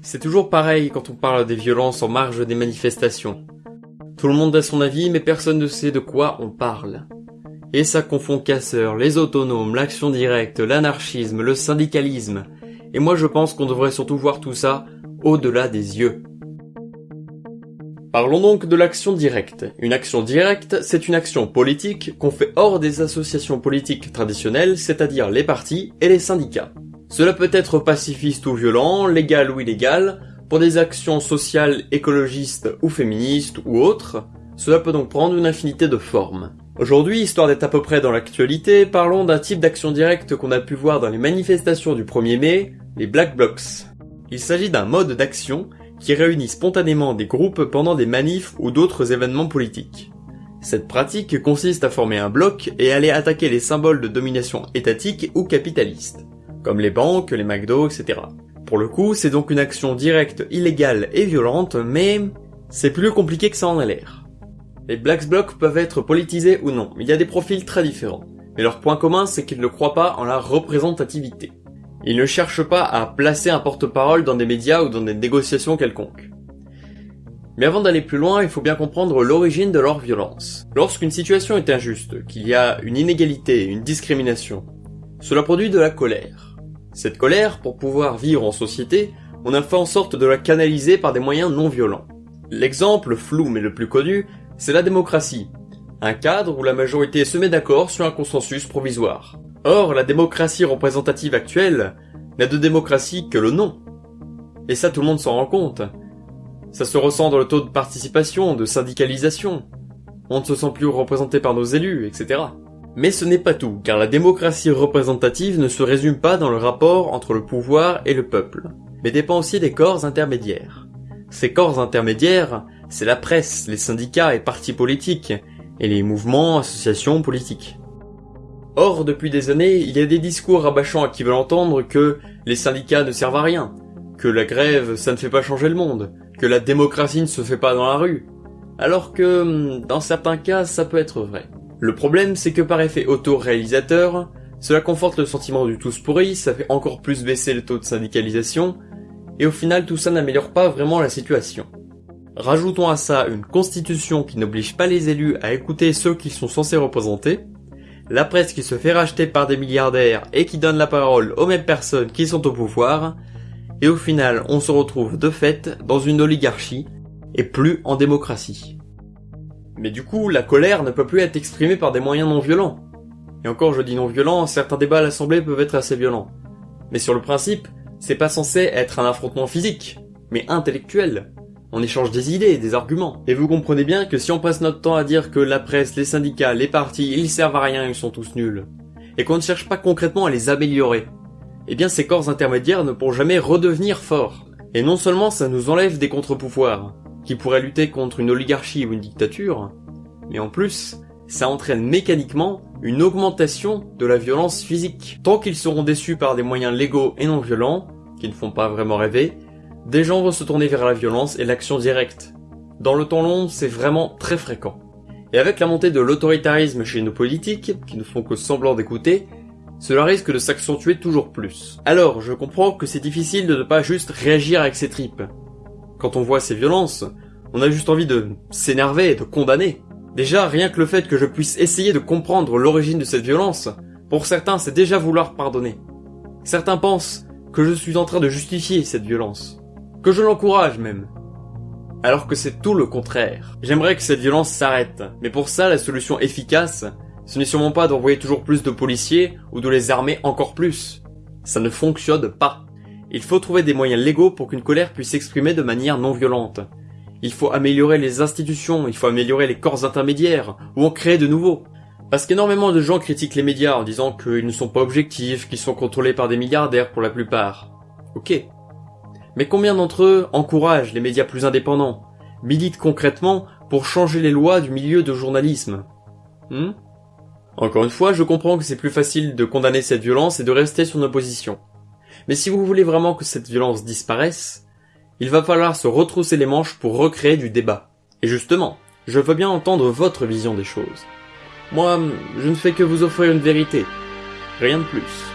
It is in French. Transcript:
C'est toujours pareil quand on parle des violences en marge des manifestations. Tout le monde a son avis, mais personne ne sait de quoi on parle. Et ça confond casseurs, les autonomes, l'action directe, l'anarchisme, le syndicalisme. Et moi je pense qu'on devrait surtout voir tout ça au-delà des yeux. Parlons donc de l'action directe. Une action directe, c'est une action politique qu'on fait hors des associations politiques traditionnelles, c'est-à-dire les partis et les syndicats. Cela peut être pacifiste ou violent, légal ou illégal, pour des actions sociales, écologistes ou féministes ou autres. Cela peut donc prendre une infinité de formes. Aujourd'hui, histoire d'être à peu près dans l'actualité, parlons d'un type d'action directe qu'on a pu voir dans les manifestations du 1er mai, les Black Blocs. Il s'agit d'un mode d'action qui réunit spontanément des groupes pendant des manifs ou d'autres événements politiques. Cette pratique consiste à former un bloc et aller attaquer les symboles de domination étatique ou capitaliste, comme les banques, les McDo, etc. Pour le coup, c'est donc une action directe, illégale et violente, mais c'est plus compliqué que ça en a l'air. Les Black Blocs peuvent être politisés ou non, il y a des profils très différents. Mais leur point commun, c'est qu'ils ne croient pas en la représentativité. Ils ne cherchent pas à placer un porte-parole dans des médias ou dans des négociations quelconques. Mais avant d'aller plus loin, il faut bien comprendre l'origine de leur violence. Lorsqu'une situation est injuste, qu'il y a une inégalité, une discrimination, cela produit de la colère. Cette colère, pour pouvoir vivre en société, on a fait en sorte de la canaliser par des moyens non violents. L'exemple flou mais le plus connu, c'est la démocratie. Un cadre où la majorité se met d'accord sur un consensus provisoire. Or, la démocratie représentative actuelle n'a de démocratie que le nom. Et ça, tout le monde s'en rend compte. Ça se ressent dans le taux de participation, de syndicalisation. On ne se sent plus représenté par nos élus, etc. Mais ce n'est pas tout, car la démocratie représentative ne se résume pas dans le rapport entre le pouvoir et le peuple, mais dépend aussi des corps intermédiaires. Ces corps intermédiaires, c'est la presse, les syndicats et partis politiques, et les mouvements, associations politiques. Or, depuis des années, il y a des discours rabâchants qui veulent entendre que les syndicats ne servent à rien, que la grève, ça ne fait pas changer le monde, que la démocratie ne se fait pas dans la rue. Alors que, dans certains cas, ça peut être vrai. Le problème, c'est que par effet auto-réalisateur, cela conforte le sentiment du tous pourri, ça fait encore plus baisser le taux de syndicalisation, et au final tout ça n'améliore pas vraiment la situation. Rajoutons à ça une constitution qui n'oblige pas les élus à écouter ceux qu'ils sont censés représenter, la presse qui se fait racheter par des milliardaires et qui donne la parole aux mêmes personnes qui sont au pouvoir, et au final on se retrouve de fait dans une oligarchie et plus en démocratie. Mais du coup, la colère ne peut plus être exprimée par des moyens non violents. Et encore je dis non violents, certains débats à l'Assemblée peuvent être assez violents. Mais sur le principe, c'est pas censé être un affrontement physique, mais intellectuel. On échange des idées, des arguments. Et vous comprenez bien que si on passe notre temps à dire que la presse, les syndicats, les partis, ils servent à rien, ils sont tous nuls, et qu'on ne cherche pas concrètement à les améliorer, eh bien ces corps intermédiaires ne pourront jamais redevenir forts. Et non seulement ça nous enlève des contre-pouvoirs, qui pourraient lutter contre une oligarchie ou une dictature, mais en plus, ça entraîne mécaniquement une augmentation de la violence physique. Tant qu'ils seront déçus par des moyens légaux et non violents, qui ne font pas vraiment rêver, des gens vont se tourner vers la violence et l'action directe. Dans le temps long, c'est vraiment très fréquent. Et avec la montée de l'autoritarisme chez nos politiques, qui ne font que semblant d'écouter, cela risque de s'accentuer toujours plus. Alors, je comprends que c'est difficile de ne pas juste réagir avec ses tripes. Quand on voit ces violences, on a juste envie de s'énerver et de condamner. Déjà, rien que le fait que je puisse essayer de comprendre l'origine de cette violence, pour certains c'est déjà vouloir pardonner. Certains pensent que je suis en train de justifier cette violence que je l'encourage même. Alors que c'est tout le contraire. J'aimerais que cette violence s'arrête, mais pour ça la solution efficace, ce n'est sûrement pas d'envoyer toujours plus de policiers ou de les armer encore plus. Ça ne fonctionne pas. Il faut trouver des moyens légaux pour qu'une colère puisse s'exprimer de manière non violente. Il faut améliorer les institutions, il faut améliorer les corps intermédiaires, ou en créer de nouveaux. Parce qu'énormément de gens critiquent les médias en disant qu'ils ne sont pas objectifs, qu'ils sont contrôlés par des milliardaires pour la plupart. Ok, mais combien d'entre eux encouragent les médias plus indépendants, militent concrètement pour changer les lois du milieu de journalisme? Hmm? Encore une fois, je comprends que c'est plus facile de condamner cette violence et de rester sur nos positions. Mais si vous voulez vraiment que cette violence disparaisse, il va falloir se retrousser les manches pour recréer du débat. Et justement, je veux bien entendre votre vision des choses. Moi, je ne fais que vous offrir une vérité. Rien de plus.